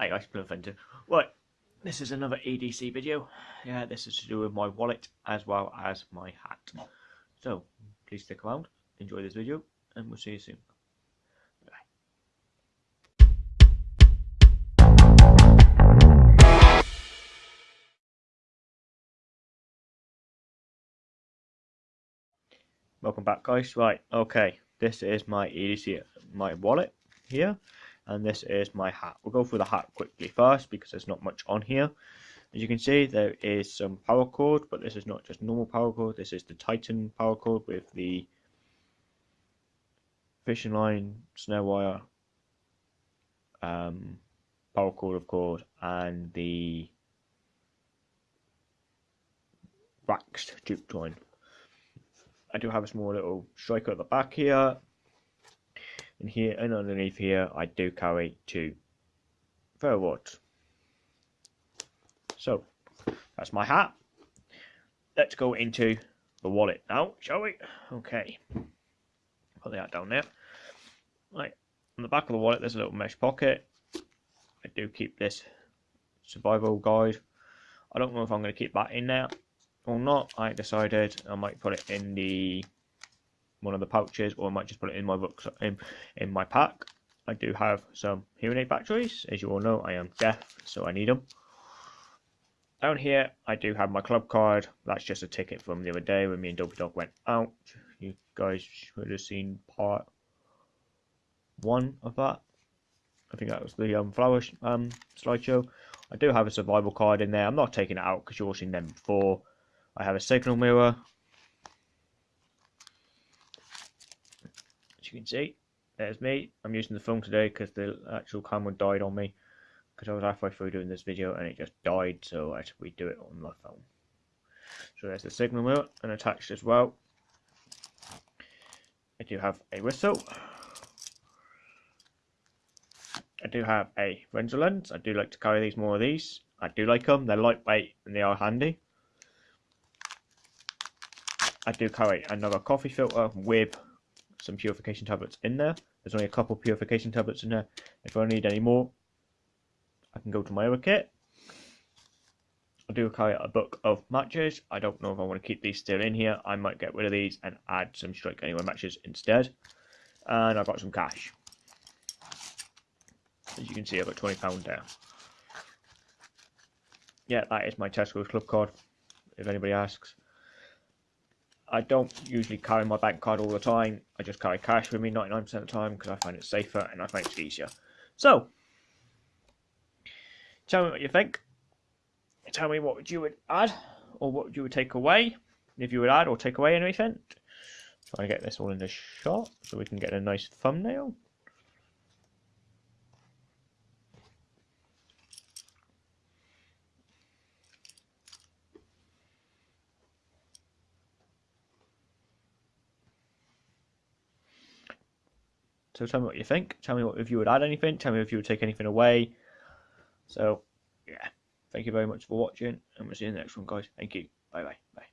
Hi guys, Bloodfender. Right, this is another EDC video. Yeah, this is to do with my wallet as well as my hat. So, please stick around, enjoy this video, and we'll see you soon. Welcome back guys. Right, okay, this is my EDC, my wallet here and this is my hat. We'll go through the hat quickly first because there's not much on here. As you can see there is some paracord, but this is not just normal paracord. this is the Titan paracord with the fishing line, snare wire, um, cord of course and the waxed juke joint. I do have a small little striker at the back here and here and underneath here I do carry two rods. So that's my hat. Let's go into the wallet now, shall we? Okay. Put the hat down there. Right. On the back of the wallet there's a little mesh pocket. I do keep this survival guide. I don't know if I'm going to keep that in there or not. I decided I might put it in the one of the pouches, or I might just put it in my book in, in my pack. I do have some hearing aid batteries. As you all know, I am deaf, so I need them. Down here, I do have my club card. That's just a ticket from the other day when me and Dopey Dog went out. You guys should have seen part one of that. I think that was the um, flower um, slideshow. I do have a survival card in there. I'm not taking it out because you've all seen them before. I have a signal mirror. You can see, there's me. I'm using the phone today because the actual camera died on me because I was halfway through doing this video and it just died, so I had to redo it on my phone. So there's the signal mirror and attached as well. I do have a whistle. I do have a Fresnel lens. I do like to carry these more of these. I do like them. They're lightweight and they are handy. I do carry another coffee filter with some purification tablets in there. There's only a couple purification tablets in there. If I need any more, I can go to my other kit. I do carry a book of matches. I don't know if I want to keep these still in here. I might get rid of these and add some Strike Anywhere matches instead. And I've got some cash. As you can see, I've got £20 there. Yeah, that is my Tesco's Club card, if anybody asks. I don't usually carry my bank card all the time. I just carry cash with me 99% of the time because I find it safer and I find it easier. So, tell me what you think. Tell me what you would add or what you would take away. If you would add or take away anything. Try to get this all in the shot so we can get a nice thumbnail. So tell me what you think. Tell me what, if you would add anything. Tell me if you would take anything away. So, yeah. Thank you very much for watching, and we'll see you in the next one, guys. Thank you. Bye-bye. Bye.